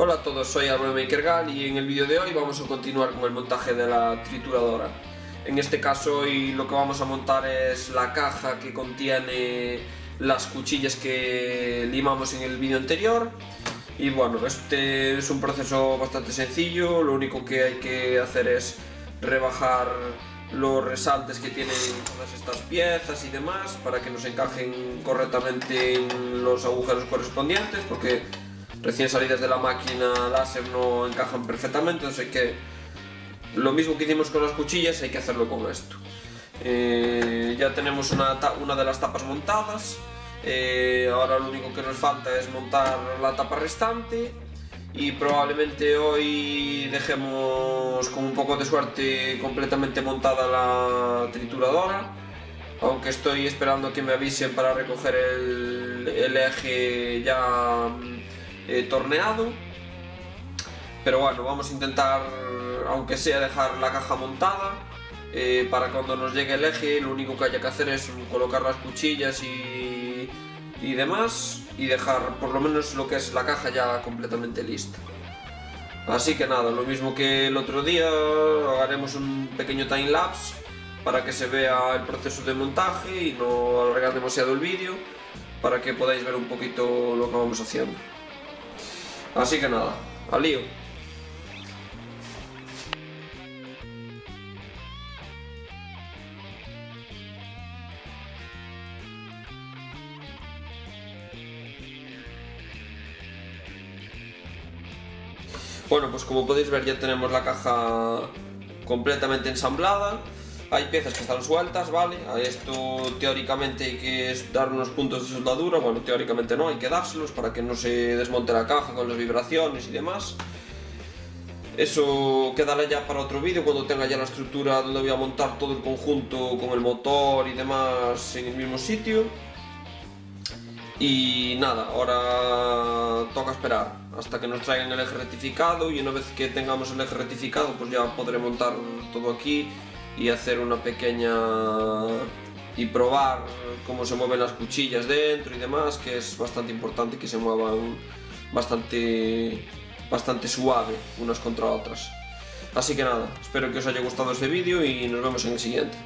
Hola a todos, soy Álvaro Makergal y en el vídeo de hoy vamos a continuar con el montaje de la trituradora. En este caso hoy lo que vamos a montar es la caja que contiene las cuchillas que limamos en el vídeo anterior. Y bueno, este es un proceso bastante sencillo, lo único que hay que hacer es rebajar los resaltes que tienen todas estas piezas y demás para que nos encajen correctamente en los agujeros correspondientes porque recién salidas de la máquina láser no encajan perfectamente, entonces hay que... Lo mismo que hicimos con las cuchillas hay que hacerlo con esto. Eh, ya tenemos una, una, de las tapas montadas, eh, ahora lo único que nos falta es montar la tapa restante y probablemente hoy dejemos con un poco de suerte completamente montada la trituradora aunque estoy esperando que me avisen para recoger el, el eje ya eh, torneado. Pero bueno, vamos a intentar, aunque sea dejar la caja montada, eh, para cuando nos llegue el eje lo único que haya que hacer es colocar las cuchillas y, demás y dejar por lo menos lo que es la caja ya completamente lista. Así que nada, lo mismo que el otro día, haremos un pequeño time lapse para que se vea el proceso de montaje y no alargar demasiado el vídeo para que podáis ver un poquito lo que vamos haciendo. Así que nada, al lío. Bueno, pues como podéis ver ya tenemos la caja completamente ensamblada hay piezas que están sueltas, ¿vale? A esto teóricamente hay que dar unos puntos de soldadura, bueno, teóricamente no, hay que dárselos para que no se desmonte la caja con las vibraciones y demás. Eso quedará ya para otro vídeo cuando tenga ya la estructura donde voy a montar todo el conjunto con el motor y demás en el mismo sitio. Y nada, ahora toca esperar hasta que nos traigan el eje rectificado y una vez que tengamos el eje rectificado pues ya podré montar todo aquí y hacer una pequeña y probar cómo se mueven las cuchillas dentro y demás, que es bastante importante que se muevan bastante, bastante suave unas contra otras. Así que nada, espero que os haya gustado este vídeo y nos vemos en el siguiente.